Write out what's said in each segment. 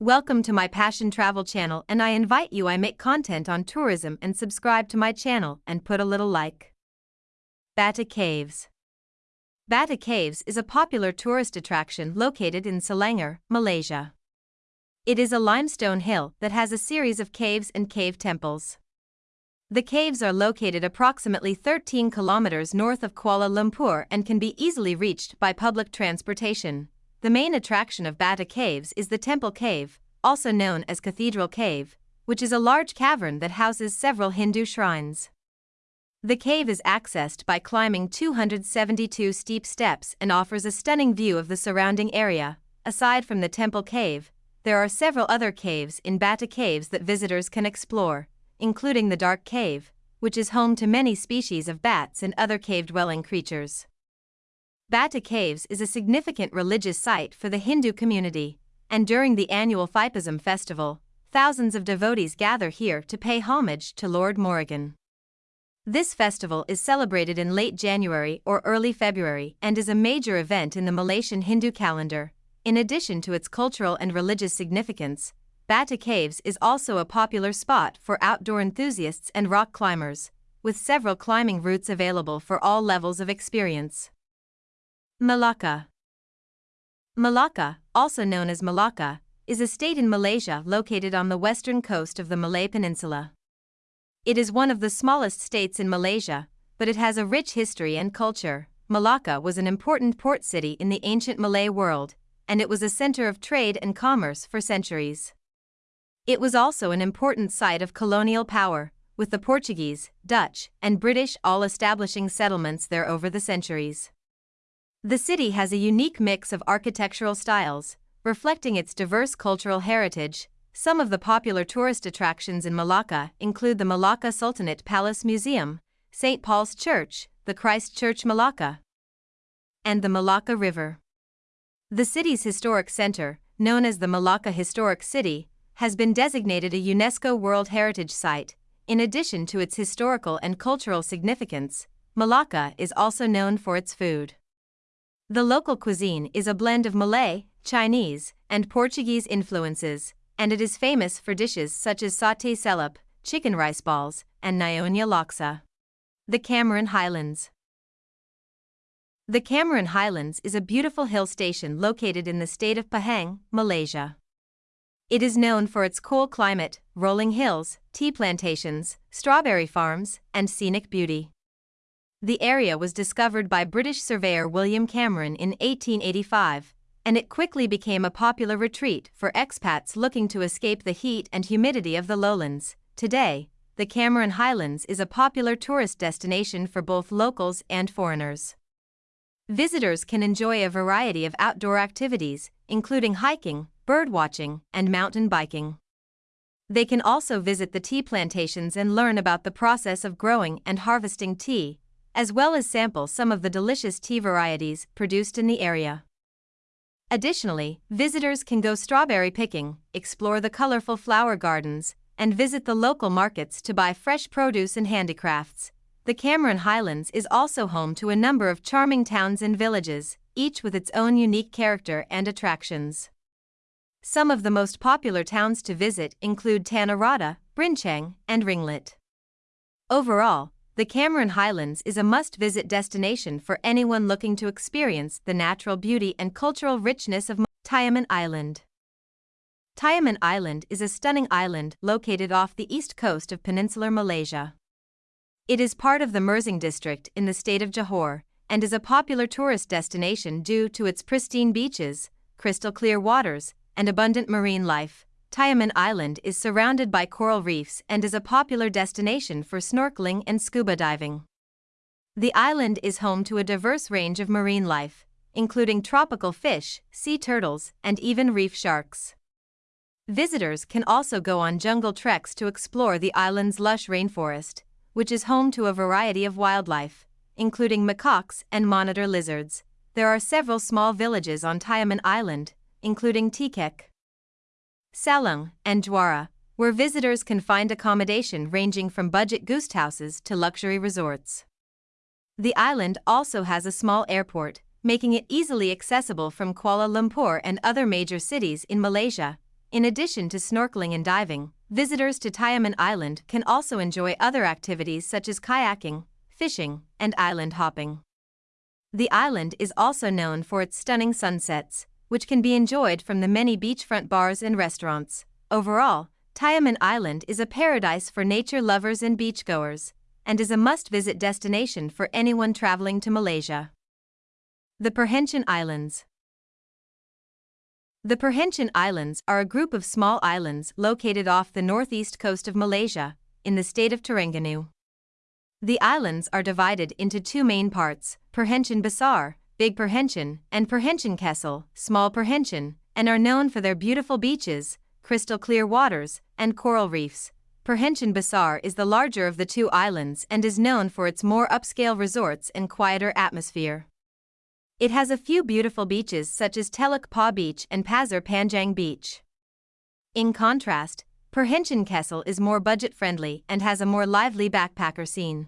Welcome to my Passion Travel channel and I invite you I make content on tourism and subscribe to my channel and put a little like. Batu Caves Batu Caves is a popular tourist attraction located in Selangor, Malaysia. It is a limestone hill that has a series of caves and cave temples. The caves are located approximately 13 kilometers north of Kuala Lumpur and can be easily reached by public transportation. The main attraction of Batu Caves is the Temple Cave, also known as Cathedral Cave, which is a large cavern that houses several Hindu shrines. The cave is accessed by climbing 272 steep steps and offers a stunning view of the surrounding area. Aside from the Temple Cave, there are several other caves in Batu Caves that visitors can explore, including the Dark Cave, which is home to many species of bats and other cave dwelling creatures. Batu Caves is a significant religious site for the Hindu community, and during the annual Thaipusam festival, thousands of devotees gather here to pay homage to Lord Murugan. This festival is celebrated in late January or early February and is a major event in the Malaysian Hindu calendar. In addition to its cultural and religious significance, Batu Caves is also a popular spot for outdoor enthusiasts and rock climbers, with several climbing routes available for all levels of experience. Malacca Malacca, also known as Malacca, is a state in Malaysia located on the western coast of the Malay Peninsula. It is one of the smallest states in Malaysia, but it has a rich history and culture. Malacca was an important port city in the ancient Malay world, and it was a center of trade and commerce for centuries. It was also an important site of colonial power, with the Portuguese, Dutch, and British all establishing settlements there over the centuries. The city has a unique mix of architectural styles, reflecting its diverse cultural heritage. Some of the popular tourist attractions in Malacca include the Malacca Sultanate Palace Museum, St. Paul's Church, the Christ Church Malacca, and the Malacca River. The city's historic center, known as the Malacca Historic City, has been designated a UNESCO World Heritage Site. In addition to its historical and cultural significance, Malacca is also known for its food. The local cuisine is a blend of Malay, Chinese, and Portuguese influences, and it is famous for dishes such as satay celup, chicken rice balls, and Nyonya laksa. The Cameron Highlands The Cameron Highlands is a beautiful hill station located in the state of Pahang, Malaysia. It is known for its cool climate, rolling hills, tea plantations, strawberry farms, and scenic beauty. The area was discovered by British surveyor William Cameron in 1885, and it quickly became a popular retreat for expats looking to escape the heat and humidity of the lowlands. Today, the Cameron Highlands is a popular tourist destination for both locals and foreigners. Visitors can enjoy a variety of outdoor activities, including hiking, birdwatching, and mountain biking. They can also visit the tea plantations and learn about the process of growing and harvesting tea, as well as sample some of the delicious tea varieties produced in the area. Additionally, visitors can go strawberry picking, explore the colorful flower gardens, and visit the local markets to buy fresh produce and handicrafts. The Cameron Highlands is also home to a number of charming towns and villages, each with its own unique character and attractions. Some of the most popular towns to visit include Tanah Rata, Brinchang, and Ringlet. Overall, the Cameron Highlands is a must visit destination for anyone looking to experience the natural beauty and cultural richness of Tioman Island. Tioman Island is a stunning island located off the east coast of peninsular Malaysia. It is part of the Mersing district in the state of Johor and is a popular tourist destination due to its pristine beaches, crystal clear waters, and abundant marine life. Tioman Island is surrounded by coral reefs and is a popular destination for snorkeling and scuba diving. The island is home to a diverse range of marine life, including tropical fish, sea turtles, and even reef sharks. Visitors can also go on jungle treks to explore the island's lush rainforest, which is home to a variety of wildlife, including macaques and monitor lizards. There are several small villages on Tioman Island, including Tekek. Salang, and Juara, where visitors can find accommodation ranging from budget guest houses to luxury resorts. The island also has a small airport, making it easily accessible from Kuala Lumpur and other major cities in Malaysia. In addition to snorkeling and diving, visitors to Tioman Island can also enjoy other activities such as kayaking, fishing, and island hopping. The island is also known for its stunning sunsets, which can be enjoyed from the many beachfront bars and restaurants. Overall, Tioman Island is a paradise for nature lovers and beachgoers, and is a must visit destination for anyone traveling to Malaysia. The Perhentian Islands The Perhentian Islands are a group of small islands located off the northeast coast of Malaysia, in the state of Terengganu. The islands are divided into two main parts Perhentian Besar, Big Perhentian, and Perhentian Kecil, Small Perhentian, and are known for their beautiful beaches, crystal clear waters, and coral reefs. Perhentian Besar is the larger of the two islands and is known for its more upscale resorts and quieter atmosphere. It has a few beautiful beaches such as Teluk Pauh Beach and Pasir Panjang Beach. In contrast, Perhentian Kecil is more budget friendly and has a more lively backpacker scene.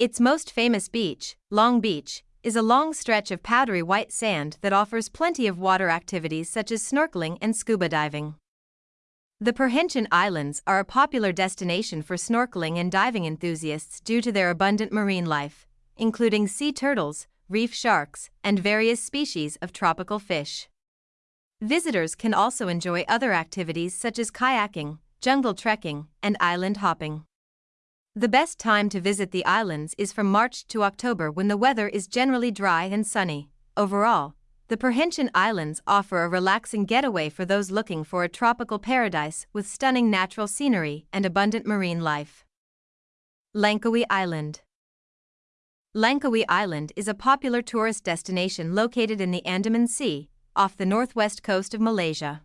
Its most famous beach, Long Beach, is a long stretch of powdery white sand that offers plenty of water activities such as snorkeling and scuba diving. The Perhentian Islands are a popular destination for snorkeling and diving enthusiasts due to their abundant marine life, including sea turtles, reef sharks, and various species of tropical fish. Visitors can also enjoy other activities such as kayaking, jungle trekking, and island hopping. The best time to visit the islands is from March to October when the weather is generally dry and sunny. Overall, the Perhentian Islands offer a relaxing getaway for those looking for a tropical paradise with stunning natural scenery and abundant marine life. Langkawi Island Langkawi Island is a popular tourist destination located in the Andaman Sea, off the northwest coast of Malaysia.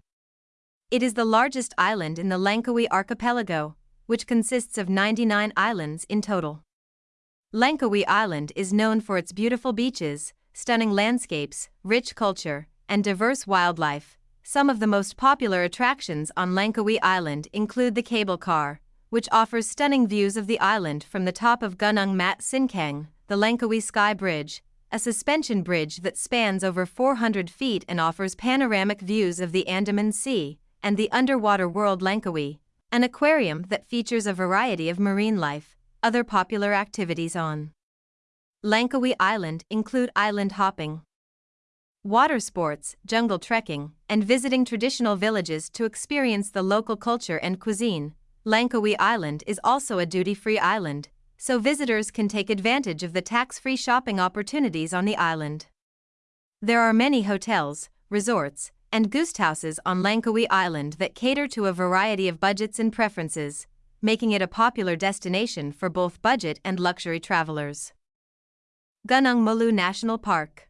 It is the largest island in the Langkawi archipelago, which consists of 99 islands in total. Langkawi Island is known for its beautiful beaches, stunning landscapes, rich culture, and diverse wildlife. Some of the most popular attractions on Langkawi Island include the cable car, which offers stunning views of the island from the top of Gunung Mat Cincang, the Langkawi Sky Bridge, a suspension bridge that spans over 400 feet and offers panoramic views of the Andaman Sea, and the underwater world Langkawi, an aquarium that features a variety of marine life. Other popular activities on Langkawi Island include island hopping, water sports, jungle trekking, and visiting traditional villages to experience the local culture and cuisine. Langkawi Island is also a duty free island, so visitors can take advantage of the tax-free shopping opportunities on the island. There are many hotels, resorts, and houses on Langkawi Island that cater to a variety of budgets and preferences, making it a popular destination for both budget and luxury travelers. Gunung Mulu National Park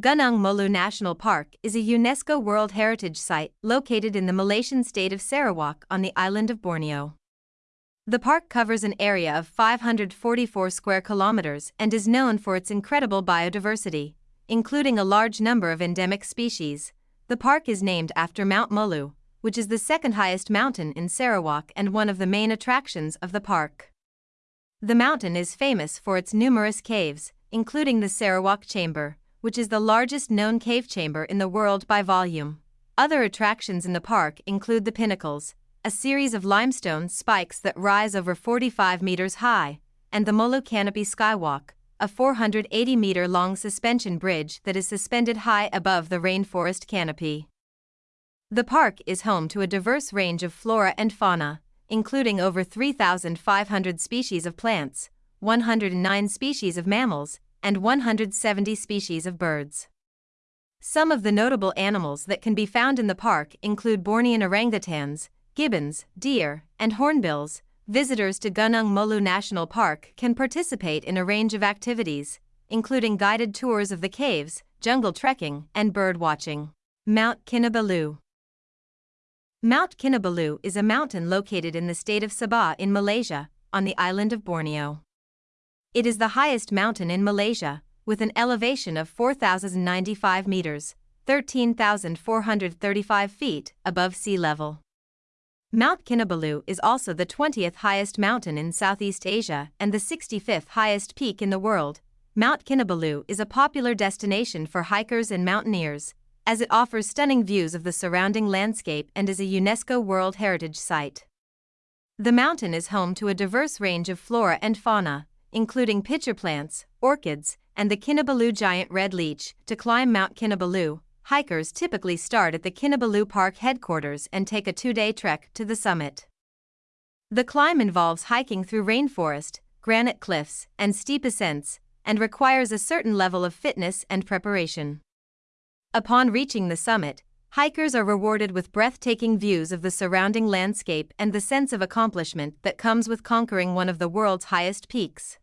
Gunung Mulu National Park is a UNESCO World Heritage Site located in the Malaysian state of Sarawak on the island of Borneo. The park covers an area of 544 square kilometers and is known for its incredible biodiversity, including a large number of endemic species. The park is named after Mount Mulu, which is the second highest mountain in Sarawak and one of the main attractions of the park. The mountain is famous for its numerous caves, including the Sarawak Chamber, which is the largest known cave chamber in the world by volume. Other attractions in the park include the pinnacles, a series of limestone spikes that rise over 45 meters high, and the Mulu Canopy Skywalk, a 480 meter long suspension bridge that is suspended high above the rainforest canopy. The park is home to a diverse range of flora and fauna, including over 3,500 species of plants, 109 species of mammals, and 170 species of birds. Some of the notable animals that can be found in the park include Bornean orangutans, gibbons, deer, and hornbills, visitors to Gunung Mulu National Park can participate in a range of activities, including guided tours of the caves, jungle trekking, and bird watching. Mount Kinabalu Mount Kinabalu is a mountain located in the state of Sabah in Malaysia, on the island of Borneo. It is the highest mountain in Malaysia, with an elevation of 4,095 meters, 13,435 feet above sea level. Mount Kinabalu is also the 20th highest mountain in Southeast Asia and the 65th highest peak in the world. Mount Kinabalu is a popular destination for hikers and mountaineers, as it offers stunning views of the surrounding landscape and is a UNESCO World Heritage Site. The mountain is home to a diverse range of flora and fauna, including pitcher plants, orchids, and the Kinabalu giant red leech. To climb Mount Kinabalu, hikers typically start at the Kinabalu Park headquarters and take a two day trek to the summit. The climb involves hiking through rainforest, granite cliffs, and steep ascents, and requires a certain level of fitness and preparation. Upon reaching the summit, hikers are rewarded with breathtaking views of the surrounding landscape and the sense of accomplishment that comes with conquering one of the world's highest peaks.